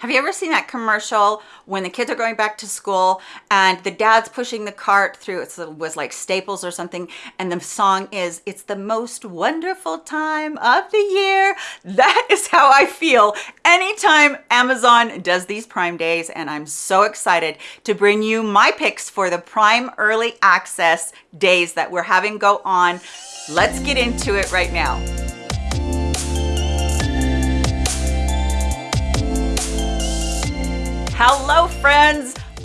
Have you ever seen that commercial when the kids are going back to school and the dad's pushing the cart through, it was like Staples or something, and the song is, it's the most wonderful time of the year. That is how I feel anytime Amazon does these Prime days, and I'm so excited to bring you my picks for the Prime Early Access days that we're having go on. Let's get into it right now.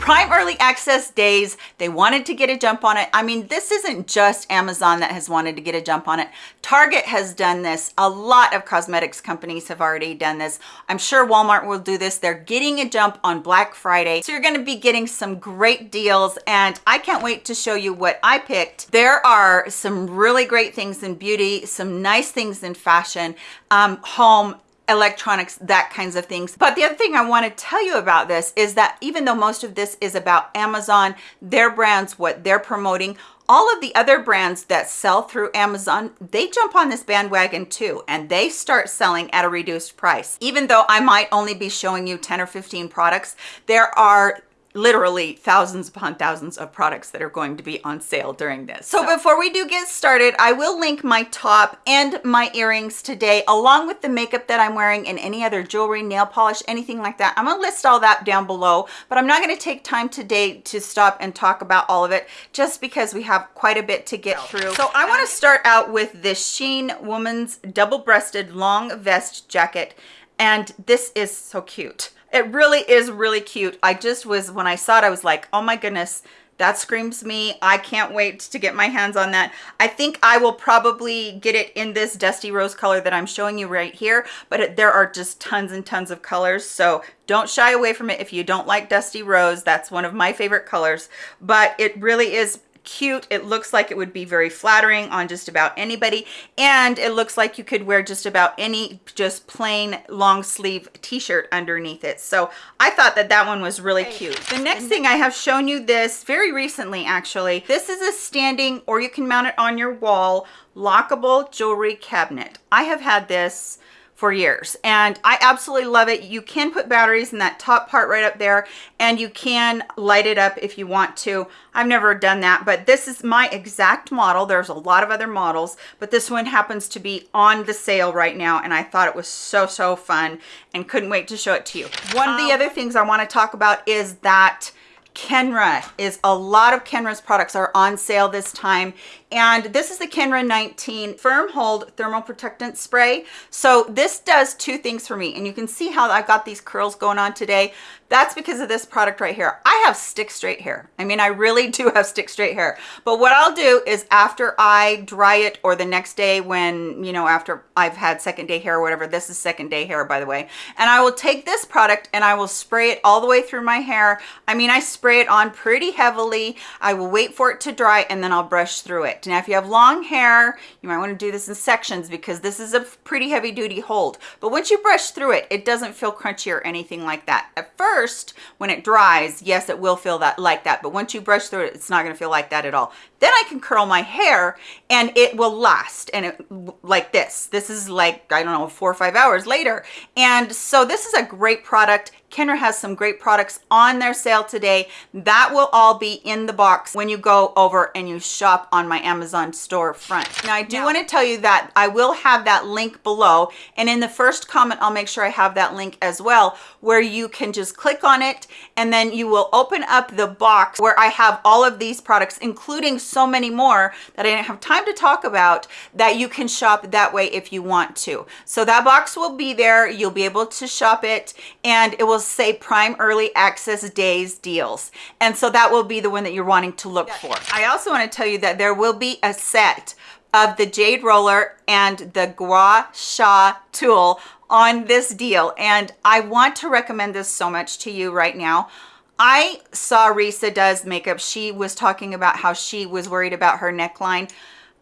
Prime Early Access days, they wanted to get a jump on it. I mean, this isn't just Amazon that has wanted to get a jump on it. Target has done this. A lot of cosmetics companies have already done this. I'm sure Walmart will do this. They're getting a jump on Black Friday. So you're gonna be getting some great deals and I can't wait to show you what I picked. There are some really great things in beauty, some nice things in fashion, um, home, electronics, that kinds of things. But the other thing I want to tell you about this is that even though most of this is about Amazon, their brands, what they're promoting, all of the other brands that sell through Amazon, they jump on this bandwagon too, and they start selling at a reduced price. Even though I might only be showing you 10 or 15 products, there are literally thousands upon thousands of products that are going to be on sale during this. So, so before we do get started, I will link my top and my earrings today, along with the makeup that I'm wearing and any other jewelry, nail polish, anything like that. I'm gonna list all that down below, but I'm not gonna take time today to stop and talk about all of it, just because we have quite a bit to get through. So I um, wanna start out with this Shein Woman's Double-Breasted Long Vest Jacket, and this is so cute it really is really cute. I just was when i saw it i was like oh my goodness that screams me. I can't wait to get my hands on that. I think i will probably get it in this dusty rose color that i'm showing you right here but there are just tons and tons of colors so don't shy away from it. If you don't like dusty rose that's one of my favorite colors but it really is cute. It looks like it would be very flattering on just about anybody. And it looks like you could wear just about any just plain long sleeve t-shirt underneath it. So i thought that that one was really cute. The next thing i have shown you this very recently actually this is a standing or you can mount it on your wall lockable jewelry cabinet. I have had this for years and I absolutely love it. You can put batteries in that top part right up there and you can light it up if you want to. I've never done that, but this is my exact model. There's a lot of other models, but this one happens to be on the sale right now and I thought it was so, so fun and couldn't wait to show it to you. One of the um, other things I want to talk about is that Kenra is a lot of Kenra's products are on sale this time and this is the Kenra 19 firm hold thermal protectant spray. So this does two things for me and you can see how I've got these curls going on today. That's because of this product right here. I have stick straight hair. I mean I really do have stick straight hair. But what I'll do is after I dry it or the next day when you know after I've had second day hair or whatever this is second day hair by the way. And I will take this product and I will spray it all the way through my hair. I mean I spray it on pretty heavily. I will wait for it to dry and then I'll brush through it it. Now, if you have long hair, you might want to do this in sections because this is a pretty heavy duty hold. But once you brush through it, it doesn't feel crunchy or anything like that. At first, when it dries, yes, it will feel that like that. But once you brush through it, it's not going to feel like that at all. Then I can curl my hair and it will last and it like this. This is like, I don't know, four or five hours later. And so this is a great product. Kenra has some great products on their sale today. That will all be in the box when you go over and you shop on my Amazon store front. Now, I do now, want to tell you that I will have that link below. And in the first comment, I'll make sure I have that link as well, where you can just click on it and then you will open up the box where I have all of these products, including so many more that I didn't have time to talk about that you can shop that way if you want to. So that box will be there. You'll be able to shop it and it will say prime early access days deals. And so that will be the one that you're wanting to look for. I also want to tell you that there will be a set of the jade roller and the gua sha tool on this deal. And i want to recommend this so much to you right now. I saw risa does makeup. She was talking about how she was worried about her neckline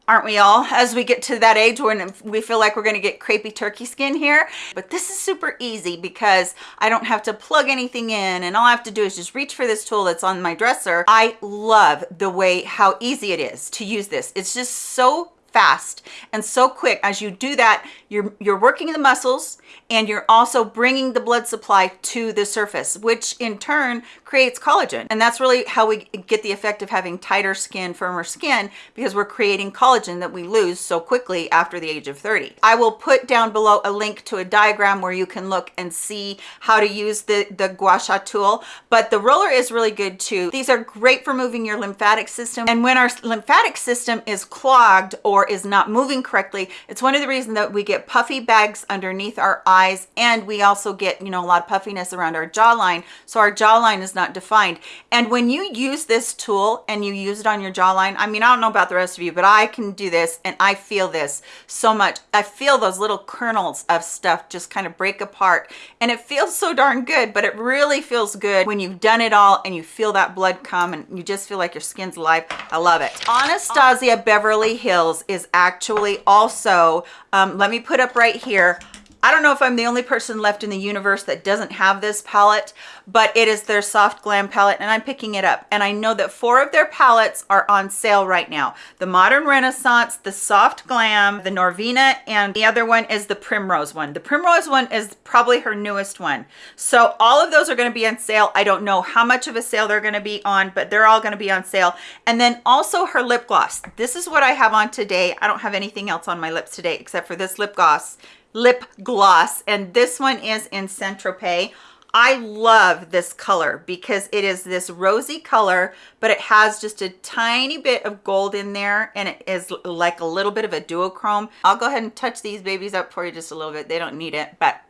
aren't we all as we get to that age when we feel like we're going to get crepey turkey skin here? But this is super easy because i don't have to plug anything in and all i have to do is just reach for this tool that's on my dresser. I love the way how easy it is to use this. It's just so fast. And so quick as you do that you're you're working the muscles and you're also bringing the blood supply to the surface which in turn creates collagen. And that's really how we get the effect of having tighter skin firmer skin because we're creating collagen that we lose so quickly after the age of 30 i will put down below a link to a diagram where you can look and see how to use the the gua sha tool. But the roller is really good too. These are great for moving your lymphatic system. And when our lymphatic system is clogged or is not moving correctly it's one of the reasons that we get puffy bags underneath our eyes and we also get you know a lot of puffiness around our jawline so our jawline is not defined. And when you use this tool and you use it on your jawline i mean i don't know about the rest of you but i can do this and i feel this so much. I feel those little kernels of stuff just kind of break apart and it feels so darn good but it really feels good when you've done it all and you feel that blood come and you just feel like your skin's alive. I love it. Anastasia beverly hills is actually also um, let me put up right here I don't know if I'm the only person left in the universe that doesn't have this palette, but it is their Soft Glam palette and I'm picking it up. And I know that four of their palettes are on sale right now. The Modern Renaissance, the Soft Glam, the Norvina, and the other one is the Primrose one. The Primrose one is probably her newest one. So all of those are gonna be on sale. I don't know how much of a sale they're gonna be on, but they're all gonna be on sale. And then also her lip gloss. This is what I have on today. I don't have anything else on my lips today except for this lip gloss lip gloss and this one is in Tropez. I love this color because it is this rosy color, but it has just a tiny bit of gold in there and it is like a little bit of a duochrome. I'll go ahead and touch these babies up for you just a little bit. They don't need it, but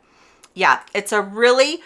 yeah, it's a really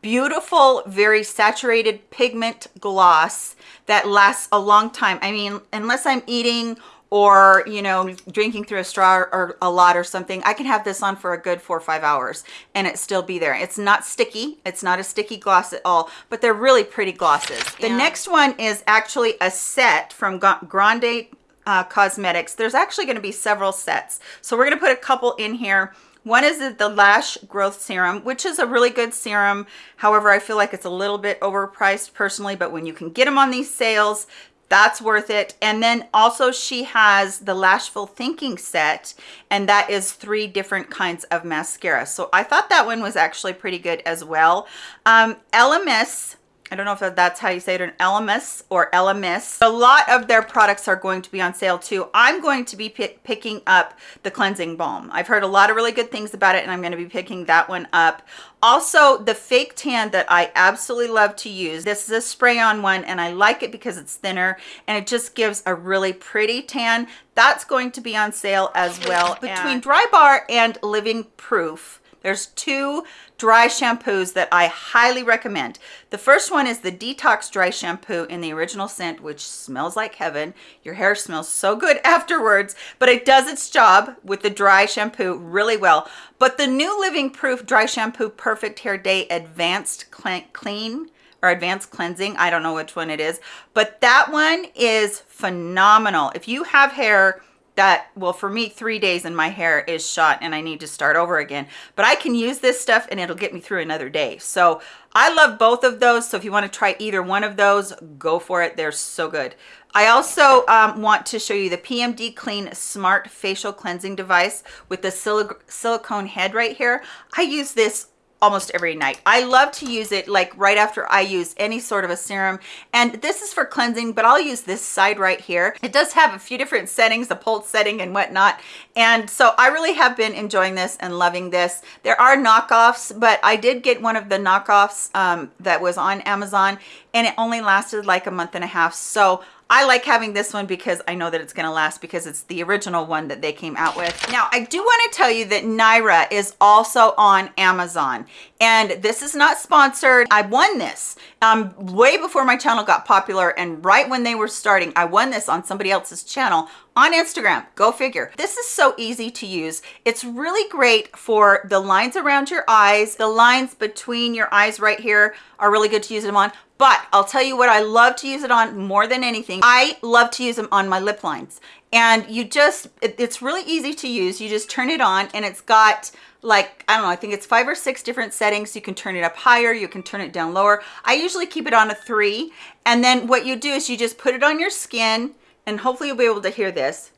beautiful, very saturated pigment gloss that lasts a long time. I mean, unless I'm eating or you know drinking through a straw or a lot or something i can have this on for a good four or five hours and it still be there. It's not sticky. It's not a sticky gloss at all but they're really pretty glosses. The next one is actually a set from grande uh, cosmetics. There's actually going to be several sets. So we're going to put a couple in here. One is the lash growth serum which is a really good serum. However i feel like it's a little bit overpriced personally but when you can get them on these sales that's worth it. And then also she has the lashful thinking set and that is three different kinds of mascara. So i thought that one was actually pretty good as well. Um lms I don't know if that's how you say it, an LMS or LMS. A lot of their products are going to be on sale too. I'm going to be picking up the cleansing balm. I've heard a lot of really good things about it and I'm going to be picking that one up. Also, the fake tan that I absolutely love to use. This is a spray-on one and I like it because it's thinner and it just gives a really pretty tan. That's going to be on sale as well. Between Drybar and Living Proof, there's two dry shampoos that I highly recommend. The first one is the Detox Dry Shampoo in the original scent, which smells like heaven. Your hair smells so good afterwards, but it does its job with the dry shampoo really well. But the new Living Proof Dry Shampoo Perfect Hair Day Advanced Clean or advanced cleansing i don't know which one it is but that one is phenomenal if you have hair that well for me three days and my hair is shot and i need to start over again. But i can use this stuff and it'll get me through another day. So i love both of those. So if you want to try either one of those go for it. They're so good. I also um, want to show you the pmd clean smart facial cleansing device with the silicone head right here. I use this almost every night. I love to use it like right after I use any sort of a serum. And this is for cleansing, but I'll use this side right here. It does have a few different settings, the pulse setting and whatnot. And so I really have been enjoying this and loving this. There are knockoffs, but I did get one of the knockoffs um, that was on Amazon and it only lasted like a month and a half. So I like having this one because I know that it's going to last because it's the original one that they came out with. Now, I do want to tell you that Nira is also on Amazon and this is not sponsored. I won this um, way before my channel got popular and right when they were starting, I won this on somebody else's channel on Instagram. Go figure. This is so easy to use. It's really great for the lines around your eyes. The lines between your eyes right here are really good to use them on but I'll tell you what I love to use it on more than anything. I love to use them on my lip lines. And you just, it, it's really easy to use. You just turn it on and it's got like, I don't know, I think it's five or six different settings. You can turn it up higher, you can turn it down lower. I usually keep it on a three. And then what you do is you just put it on your skin and hopefully you'll be able to hear this.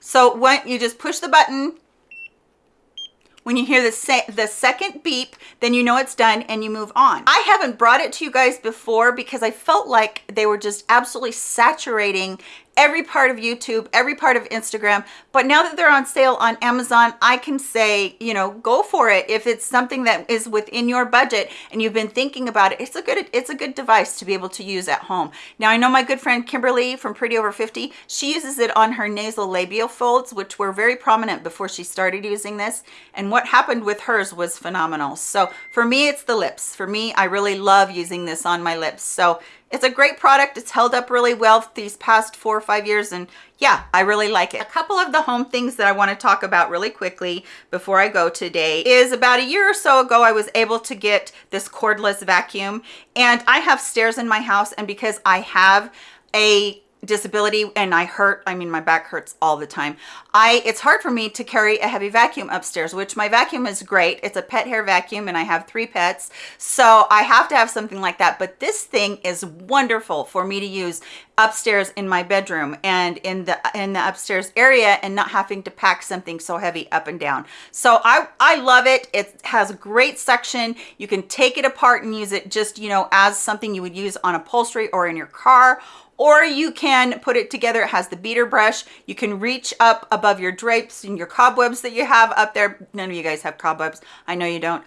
So when you just push the button, when you hear the, se the second beep, then you know it's done and you move on. I haven't brought it to you guys before because I felt like they were just absolutely saturating every part of YouTube, every part of Instagram. But now that they're on sale on Amazon, I can say, you know, go for it. If it's something that is within your budget and you've been thinking about it, it's a good it's a good device to be able to use at home. Now, I know my good friend Kimberly from Pretty Over 50, she uses it on her nasolabial folds, which were very prominent before she started using this. And what happened with hers was phenomenal. So for me, it's the lips. For me, I really love using this on my lips. So it's a great product. It's held up really well these past four or five years. And yeah, I really like it. A couple of the home things that I want to talk about really quickly before I go today is about a year or so ago, I was able to get this cordless vacuum and I have stairs in my house. And because I have a disability and I hurt, I mean, my back hurts all the time. I, it's hard for me to carry a heavy vacuum upstairs, which my vacuum is great. It's a pet hair vacuum and I have three pets. So I have to have something like that. But this thing is wonderful for me to use upstairs in my bedroom and in the in the upstairs area and not having to pack something so heavy up and down so i i love it it has a great suction you can take it apart and use it just you know as something you would use on upholstery or in your car or you can put it together. It has the beater brush. You can reach up above your drapes and your cobwebs that you have up there. None of you guys have cobwebs. I know you don't.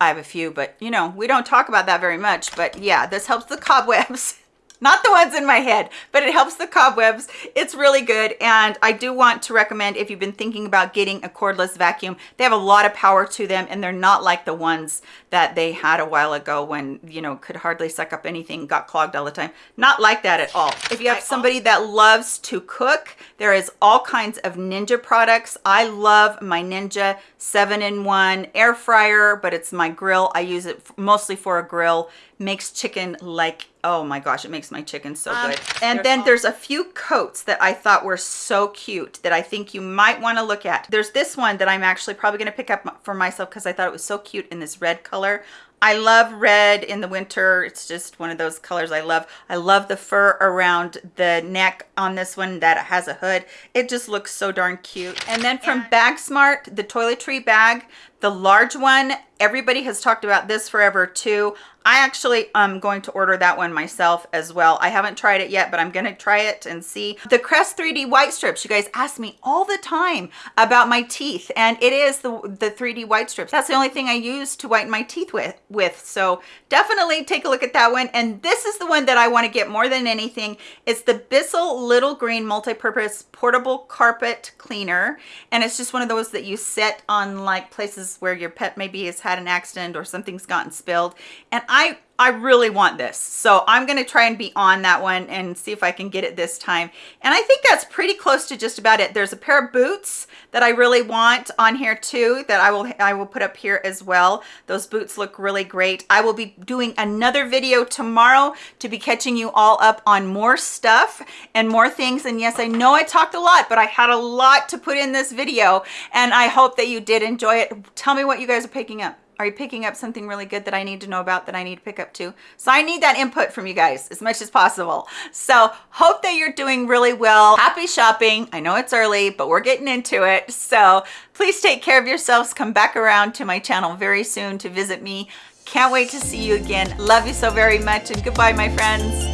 I have a few, but you know, we don't talk about that very much. But yeah, this helps the cobwebs. Not the ones in my head, but it helps the cobwebs. It's really good. And I do want to recommend if you've been thinking about getting a cordless vacuum, they have a lot of power to them and they're not like the ones that they had a while ago when, you know, could hardly suck up anything, got clogged all the time. Not like that at all. If you have somebody that loves to cook, there is all kinds of Ninja products. I love my Ninja 7-in-1 air fryer, but it's my grill. I use it mostly for a grill makes chicken like oh my gosh it makes my chicken so um, good and then all... there's a few coats that i thought were so cute that i think you might want to look at there's this one that i'm actually probably going to pick up for myself because i thought it was so cute in this red color I love red in the winter. It's just one of those colors I love. I love the fur around the neck on this one that has a hood. It just looks so darn cute. And then from Bag Smart, the toiletry bag, the large one, everybody has talked about this forever too. I actually am going to order that one myself as well. I haven't tried it yet, but I'm going to try it and see. The Crest 3D white strips, you guys ask me all the time about my teeth, and it is the, the 3D white strips. That's the only thing I use to whiten my teeth with. with. So definitely take a look at that one. And this is the one that I want to get more than anything. It's the Bissell Little Green Multi-Purpose Portable Carpet Cleaner. And it's just one of those that you set on like places where your pet maybe has had an accident or something's gotten spilled. And I I really want this. So I'm going to try and be on that one and see if I can get it this time. And I think that's pretty close to just about it. There's a pair of boots that I really want on here too that I will I will put up here as well. Those boots look really great. I will be doing another video tomorrow to be catching you all up on more stuff and more things. And yes, I know I talked a lot, but I had a lot to put in this video and I hope that you did enjoy it. Tell me what you guys are picking up. Are you picking up something really good that I need to know about that I need to pick up too? So I need that input from you guys as much as possible. So hope that you're doing really well. Happy shopping. I know it's early, but we're getting into it. So please take care of yourselves. Come back around to my channel very soon to visit me. Can't wait to see you again. Love you so very much and goodbye, my friends.